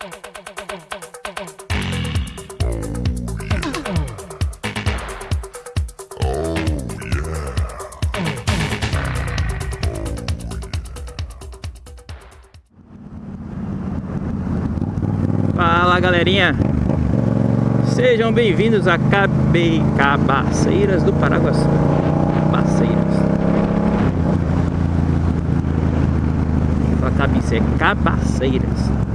Fala galerinha, sejam bem-vindos a Cabe... Cabaceiras do Paraguaçu. Cabaceiras. Fala cabice, é Cabaceiras.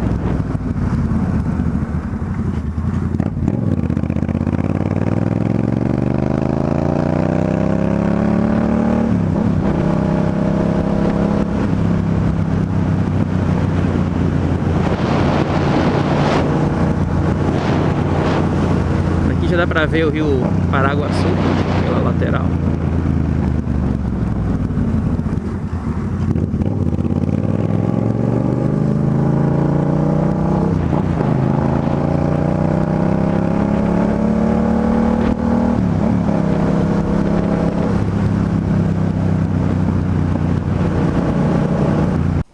Dá pra ver o rio Paraguaçu pela lateral.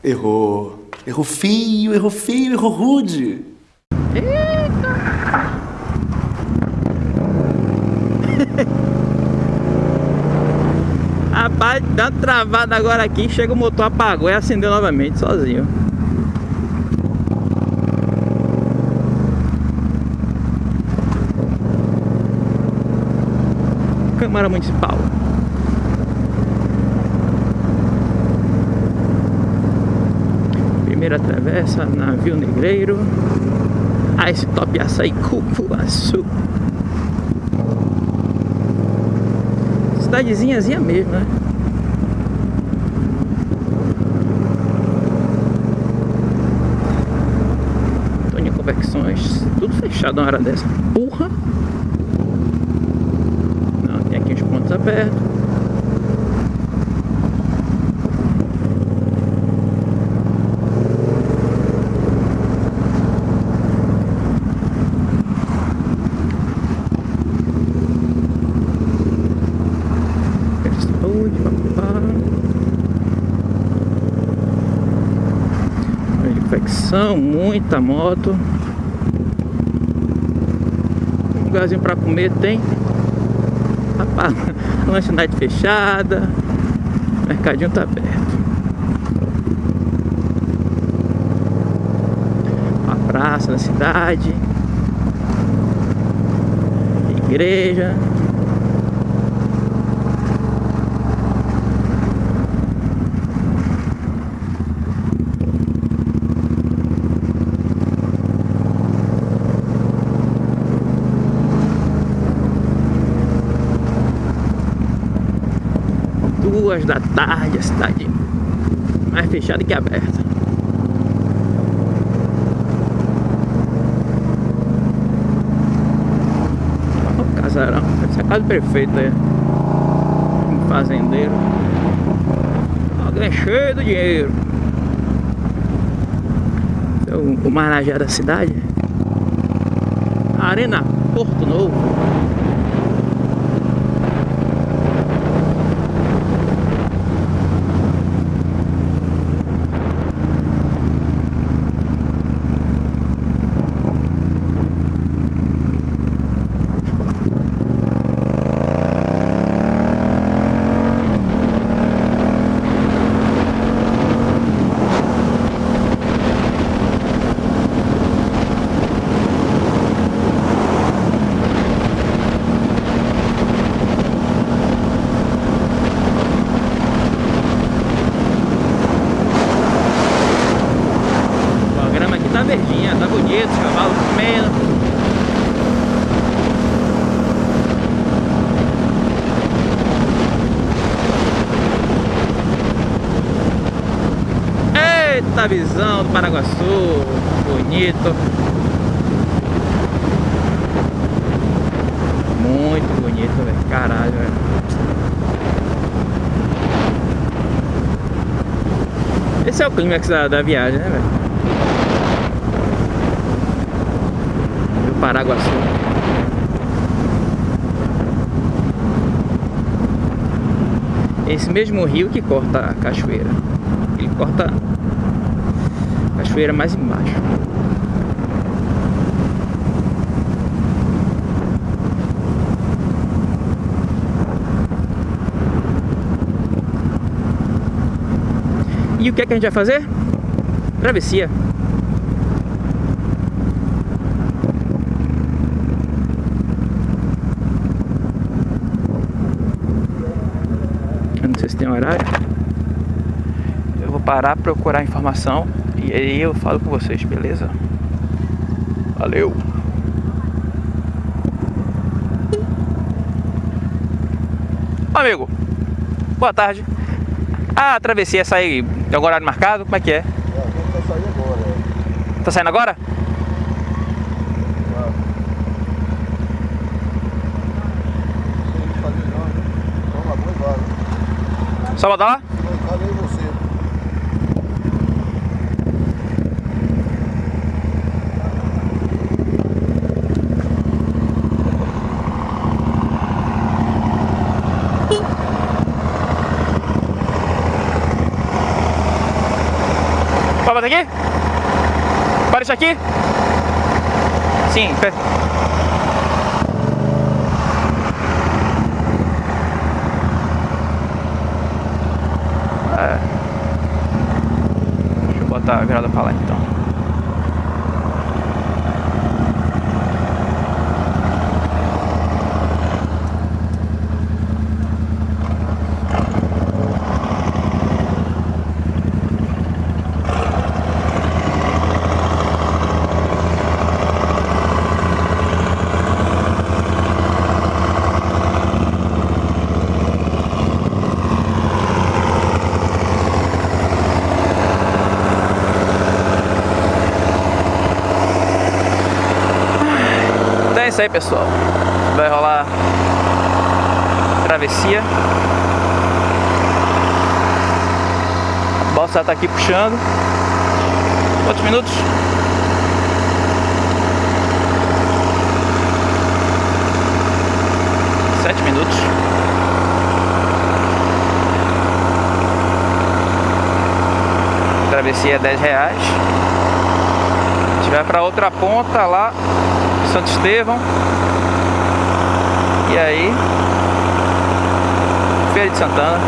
Errou. Errou feio, errou feio, errou rude. Dá uma travada agora aqui, chega o motor, apagou e acendeu novamente, sozinho. Câmara Municipal. Primeira travessa, navio negreiro. Ah, esse top açaí cupuaçu. Cidadezinhazinha mesmo, né? Antônio Convecções, tudo fechado uma hora dessa. Porra! Não, tem aqui uns pontos abertos. Muita moto. Lugarzinho pra comer tem. Rapaz, lanchonete fechada. O mercadinho tá aberto. A praça da cidade. Igreja. Duas da tarde, a cidade mais fechada que aberta. Ó, o casarão, essa é a casa do aí. Um fazendeiro. Alguém cheio do dinheiro. Esse é o, o Marajá da cidade. Arena Porto Novo. A grama aqui tá verdinha, tá bonito, os cavalos comendo. Eita visão do Paraguaçu, bonito. Muito bonito, velho. Caralho, velho. Esse é o clímax da, da viagem, né, velho? Do Paraguaçu. Esse mesmo rio que corta a cachoeira. Ele corta cachoeira mais embaixo. E o que é que a gente vai fazer? Travessia. Eu não sei se tem horário. Eu vou parar, procurar informação e aí eu falo com vocês, beleza? Valeu! Amigo, boa tarde. A travessia sai algum horário marcado? Como é que é? É, vai sair agora. é. Tá saindo agora? Ah. Não não, né? Vamos lá, vamos embora. Só botar lá? Cadê você? Pode aqui? Para isso aqui? Sim. É. Deixa eu botar a virada pra lá então. Isso aí, pessoal. Vai rolar travessia. A balsa tá aqui puxando. Quantos minutos? Sete minutos. Travessia é 10 reais. A gente vai pra outra ponta lá Santo Estevão. E aí, Feira de Santana.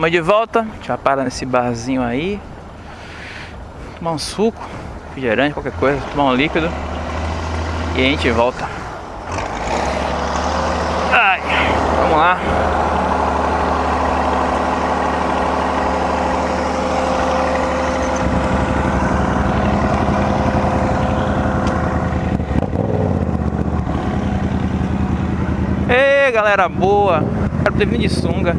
Estamos de volta. A gente vai parar nesse barzinho aí. Tomar um suco, refrigerante, qualquer coisa, tomar um líquido. E a gente volta. Ai, vamos lá. Ei, galera boa. Quero ter vindo de sunga.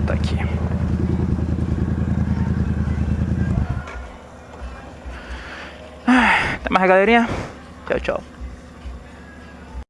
Botar aqui. Até mais, galerinha. Tchau, tchau.